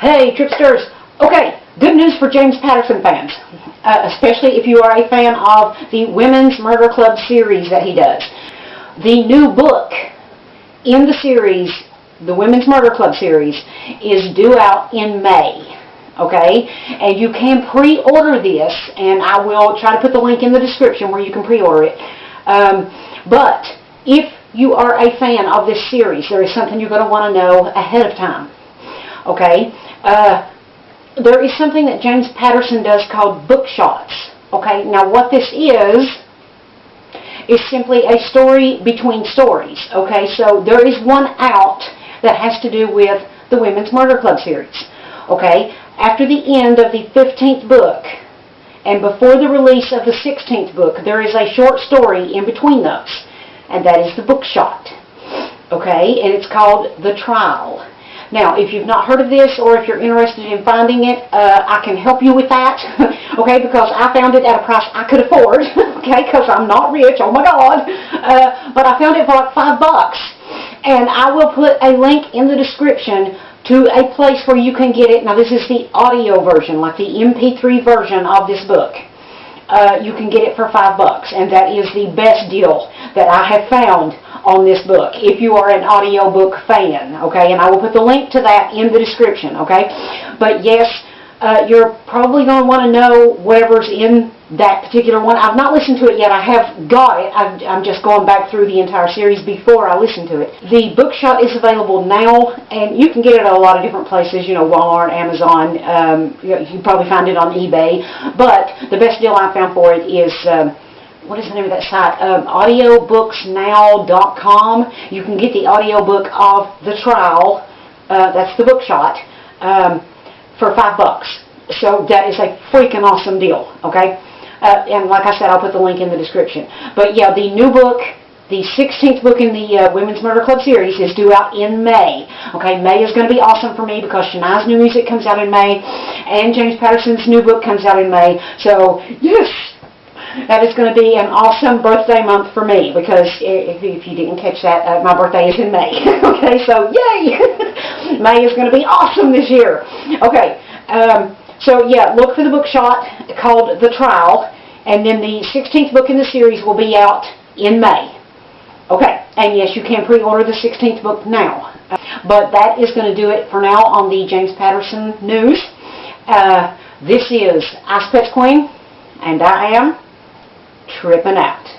Hey, Tripsters! Okay, good news for James Patterson fans, uh, especially if you are a fan of the Women's Murder Club series that he does. The new book in the series, the Women's Murder Club series, is due out in May. Okay, and you can pre-order this, and I will try to put the link in the description where you can pre-order it. Um, but if you are a fan of this series, there is something you're going to want to know ahead of time. Okay, uh, there is something that James Patterson does called book shots. Okay, now what this is, is simply a story between stories. Okay, so there is one out that has to do with the Women's Murder Club series. Okay, after the end of the 15th book and before the release of the 16th book, there is a short story in between those, and that is the book shot. Okay, and it's called The Trial. Now, if you've not heard of this or if you're interested in finding it, uh, I can help you with that, okay, because I found it at a price I could afford, okay, because I'm not rich, oh my God, uh, but I found it for like five bucks. And I will put a link in the description to a place where you can get it. Now, this is the audio version, like the MP3 version of this book. Uh, you can get it for five bucks, and that is the best deal that I have found on this book if you are an audiobook fan, okay? And I will put the link to that in the description, okay? But yes, uh, you're probably going to want to know whatever's in that particular one. I've not listened to it yet. I have got it. i am just going back through the entire series before I listen to it. The bookshot is available now, and you can get it at a lot of different places, you know, Walmart, Amazon. Um, you, you, can probably find it on eBay. But the best deal I found for it is... Um, what is the name of that site? Um, audiobooksnow.com. You can get the audiobook of The Trial, uh, that's the bookshot, um, for five bucks. So that is a freaking awesome deal, okay? Uh, and like I said, I'll put the link in the description. But yeah, the new book, the 16th book in the uh, Women's Murder Club series is due out in May. Okay, May is going to be awesome for me because Shania's new music comes out in May and James Patterson's new book comes out in May. So, yes, that is going to be an awesome birthday month for me because if, if you didn't catch that, uh, my birthday is in May. okay, so yay! May is going to be awesome this year. Okay, um, so yeah, look for the book shot called The Trial, and then the 16th book in the series will be out in May. Okay, and yes, you can pre-order the 16th book now. But that is going to do it for now on the James Patterson News. Uh, this is Ice Pets Queen, and I am tripping out.